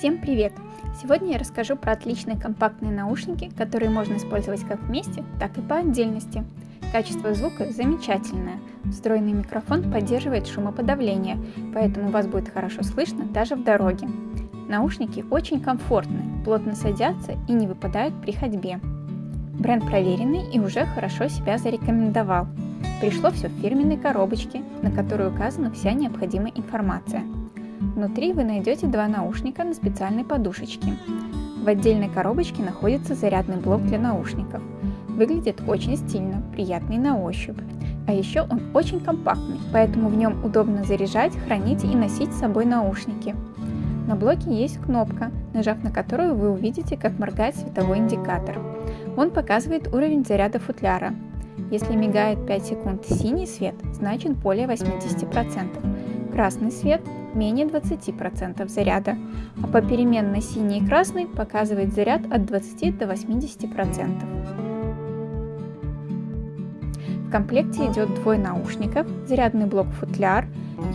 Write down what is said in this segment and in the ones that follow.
Всем привет! Сегодня я расскажу про отличные компактные наушники, которые можно использовать как вместе, так и по отдельности. Качество звука замечательное. Встроенный микрофон поддерживает шумоподавление, поэтому вас будет хорошо слышно даже в дороге. Наушники очень комфортные, плотно садятся и не выпадают при ходьбе. Бренд проверенный и уже хорошо себя зарекомендовал. Пришло все в фирменной коробочке, на которой указана вся необходимая информация – Внутри вы найдете два наушника на специальной подушечке. В отдельной коробочке находится зарядный блок для наушников. Выглядит очень стильно, приятный на ощупь. А еще он очень компактный, поэтому в нем удобно заряжать, хранить и носить с собой наушники. На блоке есть кнопка, нажав на которую вы увидите, как моргает световой индикатор. Он показывает уровень заряда футляра. Если мигает 5 секунд синий свет, значит более 80%. Красный свет менее 20% заряда, а по переменной синий и красный показывает заряд от 20 до 80%. В комплекте идет двое наушников, зарядный блок-футляр,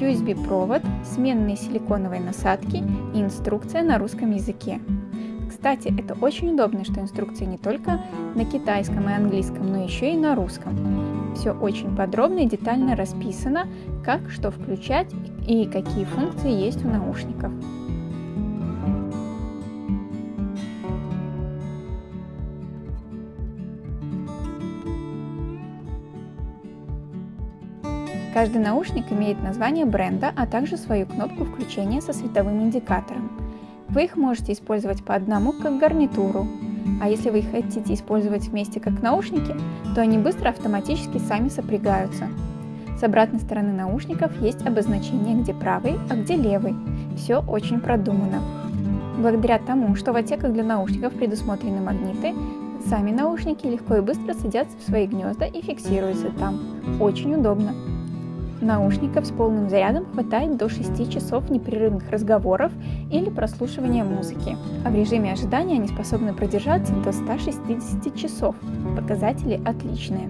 USB-провод, сменные силиконовые насадки и инструкция на русском языке. Кстати, это очень удобно, что инструкции не только на китайском и английском, но еще и на русском. Все очень подробно и детально расписано, как что включать и какие функции есть у наушников. Каждый наушник имеет название бренда, а также свою кнопку включения со световым индикатором. Вы их можете использовать по одному как гарнитуру, а если вы их хотите использовать вместе как наушники, то они быстро автоматически сами сопрягаются. С обратной стороны наушников есть обозначение, где правый, а где левый. Все очень продумано. Благодаря тому, что в отсеках для наушников предусмотрены магниты, сами наушники легко и быстро садятся в свои гнезда и фиксируются там. Очень удобно. Наушников с полным зарядом хватает до 6 часов непрерывных разговоров или прослушивания музыки, а в режиме ожидания они способны продержаться до 160 часов. Показатели отличные.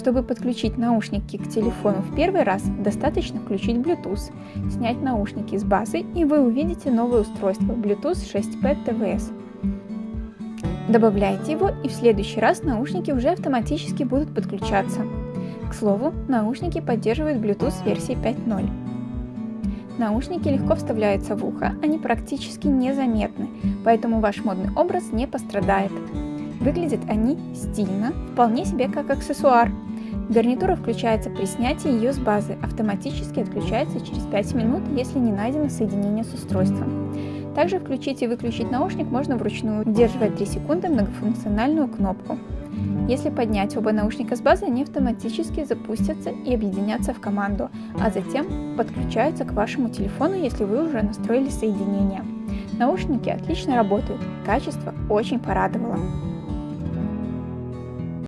Чтобы подключить наушники к телефону в первый раз, достаточно включить Bluetooth, снять наушники с базы и вы увидите новое устройство Bluetooth 6P TVS. Добавляйте его, и в следующий раз наушники уже автоматически будут подключаться. К слову, наушники поддерживают Bluetooth версии 5.0. Наушники легко вставляются в ухо, они практически незаметны, поэтому ваш модный образ не пострадает. Выглядят они стильно, вполне себе как аксессуар. Гарнитура включается при снятии ее с базы, автоматически отключается через 5 минут, если не найдено соединение с устройством. Также включить и выключить наушник можно вручную, удерживая 3 секунды многофункциональную кнопку. Если поднять оба наушника с базы, они автоматически запустятся и объединятся в команду, а затем подключаются к вашему телефону, если вы уже настроили соединение. Наушники отлично работают, качество очень порадовало.